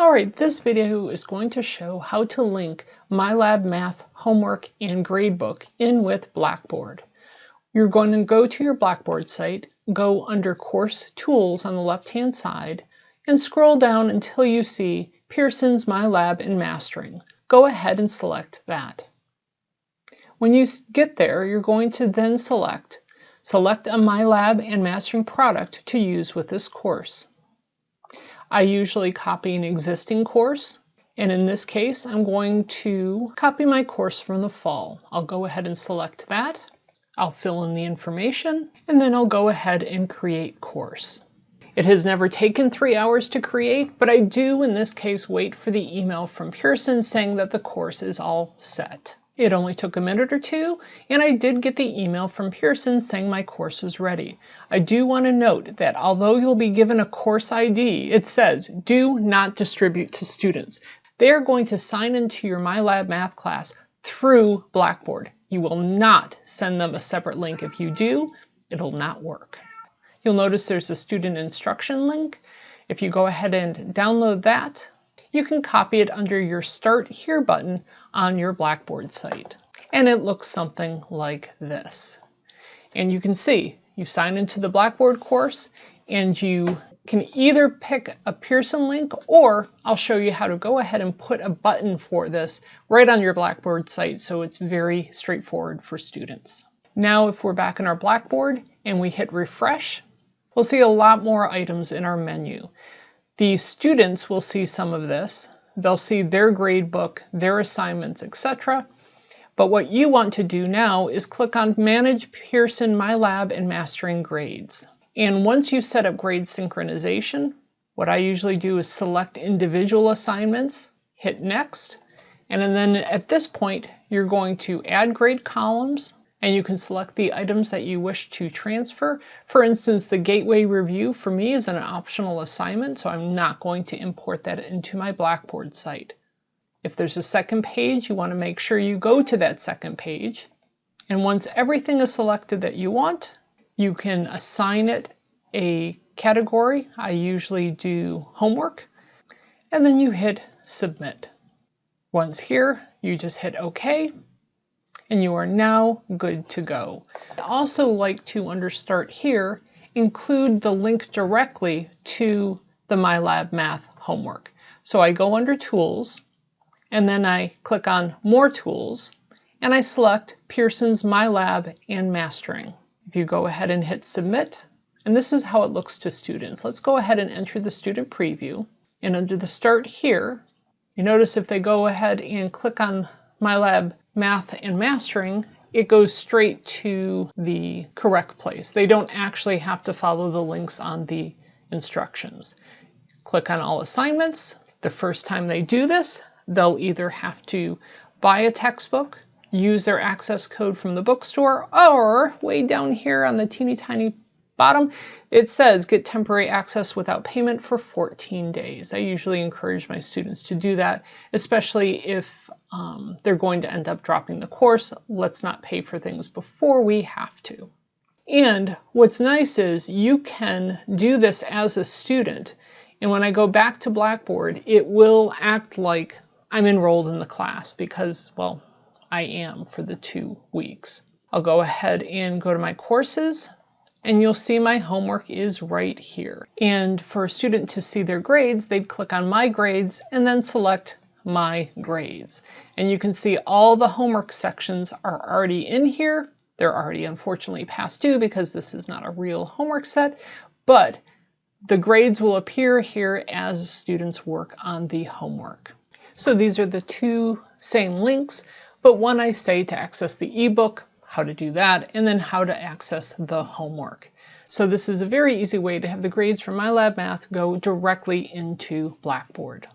Alright, this video is going to show how to link MyLab Math homework and gradebook in with Blackboard. You're going to go to your Blackboard site, go under Course Tools on the left-hand side, and scroll down until you see Pearson's MyLab and Mastering. Go ahead and select that. When you get there, you're going to then select Select a MyLab and Mastering product to use with this course. I usually copy an existing course, and in this case, I'm going to copy my course from the fall. I'll go ahead and select that. I'll fill in the information, and then I'll go ahead and create course. It has never taken three hours to create, but I do in this case wait for the email from Pearson saying that the course is all set. It only took a minute or two, and I did get the email from Pearson saying my course was ready. I do want to note that although you'll be given a course ID, it says do not distribute to students. They are going to sign into your MyLab math class through Blackboard. You will not send them a separate link. If you do, it'll not work. You'll notice there's a student instruction link. If you go ahead and download that, you can copy it under your Start Here button on your Blackboard site. And it looks something like this. And you can see you sign into the Blackboard course and you can either pick a Pearson link or I'll show you how to go ahead and put a button for this right on your Blackboard site so it's very straightforward for students. Now if we're back in our Blackboard and we hit refresh, we'll see a lot more items in our menu. The students will see some of this. They'll see their grade book, their assignments, etc. But what you want to do now is click on Manage Pearson MyLab and Mastering Grades. And once you've set up grade synchronization, what I usually do is select individual assignments, hit Next, and then at this point, you're going to add grade columns, and you can select the items that you wish to transfer. For instance, the Gateway Review for me is an optional assignment, so I'm not going to import that into my Blackboard site. If there's a second page, you want to make sure you go to that second page. And once everything is selected that you want, you can assign it a category. I usually do homework. And then you hit submit. Once here, you just hit OK and you are now good to go. I also like to under start here include the link directly to the MyLab Math homework. So I go under Tools, and then I click on More Tools, and I select Pearson's MyLab and Mastering. If you go ahead and hit Submit, and this is how it looks to students. Let's go ahead and enter the student preview. And under the Start here, you notice if they go ahead and click on MyLab math and mastering, it goes straight to the correct place. They don't actually have to follow the links on the instructions. Click on all assignments. The first time they do this, they'll either have to buy a textbook, use their access code from the bookstore, or way down here on the teeny tiny bottom, it says get temporary access without payment for 14 days. I usually encourage my students to do that, especially if um, they're going to end up dropping the course. Let's not pay for things before we have to. And what's nice is you can do this as a student. And when I go back to Blackboard, it will act like I'm enrolled in the class because, well, I am for the two weeks. I'll go ahead and go to my courses, and you'll see my homework is right here. And for a student to see their grades, they'd click on My Grades and then select My Grades. And you can see all the homework sections are already in here. They're already unfortunately past due because this is not a real homework set, but the grades will appear here as students work on the homework. So these are the two same links, but one I say to access the ebook, how to do that, and then how to access the homework. So this is a very easy way to have the grades from MyLab Math go directly into Blackboard.